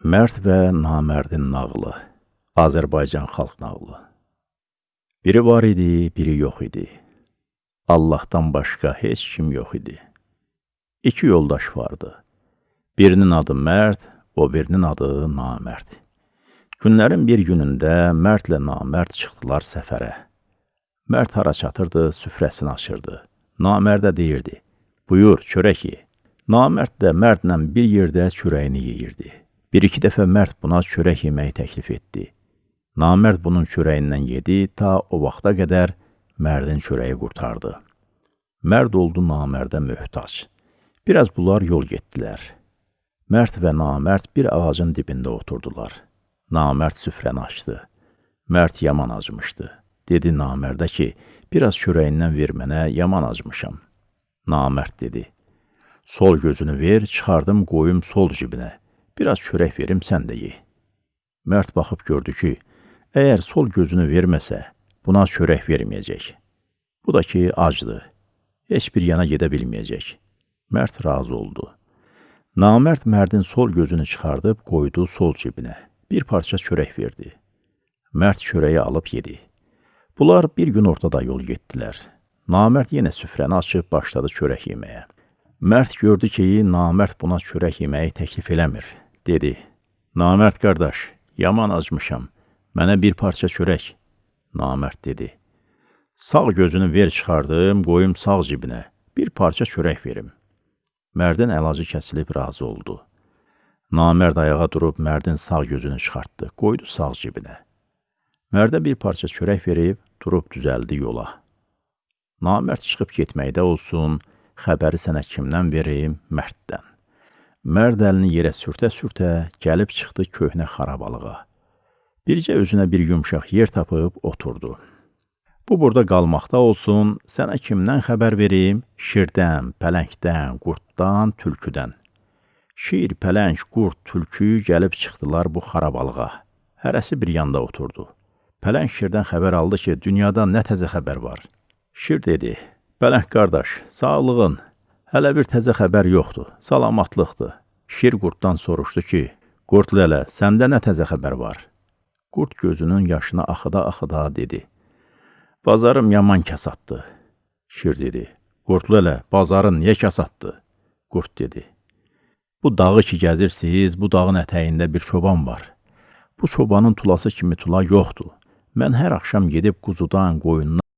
Mərd və namərdin nağılı. Azərbaycan xalq nağılı. Biri var idi, biri yox idi. Allahdan başqa heç kim yox idi. İki yoldaş vardı. Birinin adı Mərd, o birinin adı Namərd. Günlərin bir günündə Mərdlə Namərd çıxdılar səfərə. Mərd hara çatırdı, süfrəsini açırdı. Namərdə deyirdi, buyur, çörək ye. Namərd də Mərdlə bir yerdə çörəyini yeyirdi. Bir-iki dəfə Mərd buna çörək yeməyi təklif etdi. Namərd bunun çörəyindən yedi, ta o vaxta qədər Mərdin çörəyi qurtardı. Mərd oldu Namərdə möhtac. Biraz bunlar yol getdilər. Mərd və Namərd bir ağacın dibində oturdular. Namərd süfrəni açdı. Mərd yaman acımışdı. Dedi Namərdə ki, biraz çörəyindən ver mənə, yaman acmışam. Namərd dedi, sol gözünü ver, çıxardım qoyum sol cibinə. Biraz çörək verim, sən də ye. Mərd baxıb gördü ki, əgər sol gözünü verməsə, buna çörək verməyəcək. Bu da ki, acdır. Heç bir yana gedə bilməyəcək. Mərd razı oldu. Namərd mərdin sol gözünü çıxardıb qoydu sol cibinə. Bir parça çörək verdi. Mərd çörəyi alıb yedi. Bunlar bir gün ortada yol getdilər. Namərd yenə süfrəni açıb başladı çörək yeməyə. Mərd gördü ki, Namərd buna çörək yeməyi təklif eləmir. Dedi, Namərd qardaş, yaman acmışam, mənə bir parça çörək. Namərd dedi, sağ gözünü ver çıxardım, qoyum sağ cibinə, bir parça çörək verim. Mərdin əlacı kəsilib razı oldu. Namərd ayağa durub Mərdin sağ gözünü çıxartdı, qoydu sağ cibinə. Mərdə bir parça çörək verib, durub düzəldi yola. Namərd çıxıb getməkdə olsun, xəbəri sənə kimdən verim? Mərddən. Mərd əlini yerə sürtə-sürtə gəlib çıxdı köhnə xarabalığa. Bircə özünə bir yumşaq yer tapıb oturdu. Bu burada qalmaqda olsun, sənə kimdən xəbər verim? Şirdən, pələngdən, qurtdan, tülküdən. Şir, pələng, qurt, tülkü gəlib çıxdılar bu xarabalığa. Hərəsi bir yanda oturdu. Pələng şirdən xəbər aldı ki, dünyada nə təzə xəbər var. Şir dedi, pələng qardaş, sağlığın, Hələ bir təzə xəbər yoxdur, salamatlıqdır. Şir qurddan soruşdu ki, Qurd lələ, səndə nə təzə xəbər var? Qurd gözünün yaşını axıda-axıda dedi, Bazarım yaman kasatdı. Şir dedi, Qurd lələ, bazarın niyə kasatdı? Qurd dedi, Bu dağı ki gəzirsiz, bu dağın ətəyində bir çoban var. Bu çobanın tulası kimi tula yoxdur. Mən hər axşam gedib quzudan, qoyundan